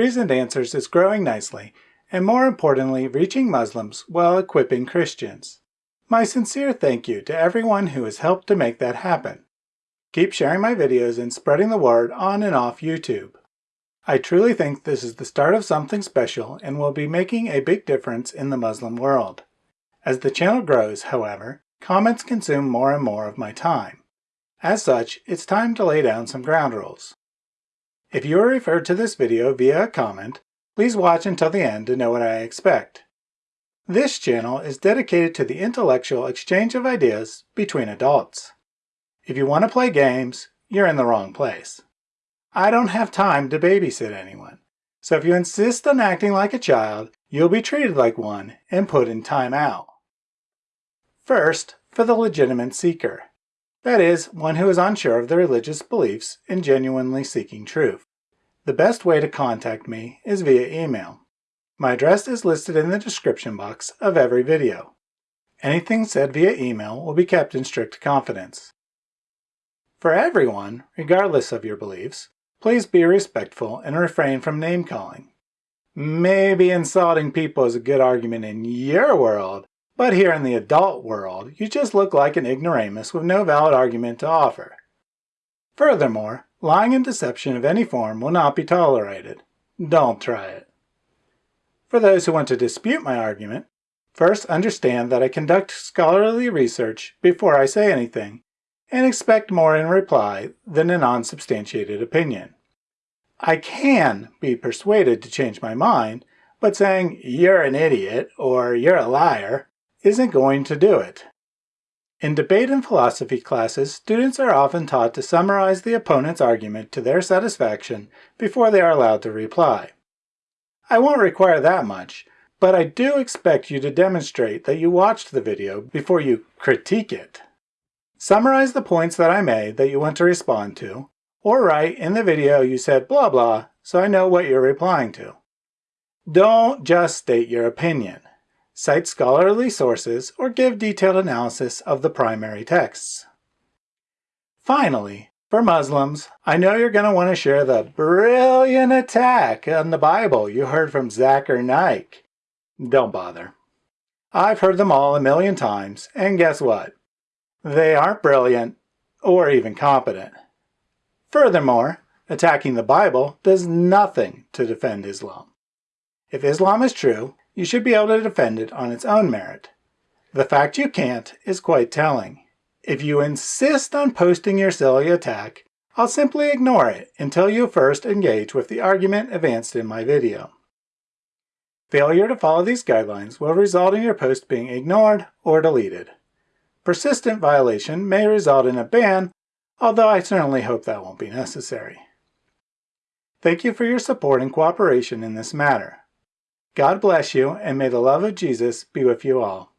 Reasoned Answers is growing nicely and more importantly reaching Muslims while equipping Christians. My sincere thank you to everyone who has helped to make that happen. Keep sharing my videos and spreading the word on and off YouTube. I truly think this is the start of something special and will be making a big difference in the Muslim world. As the channel grows, however, comments consume more and more of my time. As such, it's time to lay down some ground rules. If you are referred to this video via a comment, please watch until the end to know what I expect. This channel is dedicated to the intellectual exchange of ideas between adults. If you want to play games, you're in the wrong place. I don't have time to babysit anyone. So if you insist on acting like a child, you'll be treated like one and put in time out. First, for the legitimate seeker. That is, one who is unsure of their religious beliefs and genuinely seeking truth. The best way to contact me is via email. My address is listed in the description box of every video. Anything said via email will be kept in strict confidence. For everyone, regardless of your beliefs, Please be respectful and refrain from name-calling. Maybe insulting people is a good argument in your world, but here in the adult world, you just look like an ignoramus with no valid argument to offer. Furthermore, lying and deception of any form will not be tolerated. Don't try it. For those who want to dispute my argument, first understand that I conduct scholarly research before I say anything, and expect more in reply than an unsubstantiated opinion. I can be persuaded to change my mind, but saying you're an idiot or you're a liar isn't going to do it. In debate and philosophy classes, students are often taught to summarize the opponent's argument to their satisfaction before they are allowed to reply. I won't require that much, but I do expect you to demonstrate that you watched the video before you critique it. Summarize the points that I made that you want to respond to, or write in the video you said blah blah so I know what you're replying to. Don't just state your opinion. Cite scholarly sources or give detailed analysis of the primary texts. Finally, for Muslims, I know you're going to want to share the brilliant attack on the Bible you heard from Zakir Naik. Don't bother. I've heard them all a million times, and guess what? They aren't brilliant or even competent. Furthermore, attacking the Bible does nothing to defend Islam. If Islam is true, you should be able to defend it on its own merit. The fact you can't is quite telling. If you insist on posting your silly attack, I'll simply ignore it until you first engage with the argument advanced in my video. Failure to follow these guidelines will result in your post being ignored or deleted. Persistent violation may result in a ban, although I certainly hope that won't be necessary. Thank you for your support and cooperation in this matter. God bless you, and may the love of Jesus be with you all.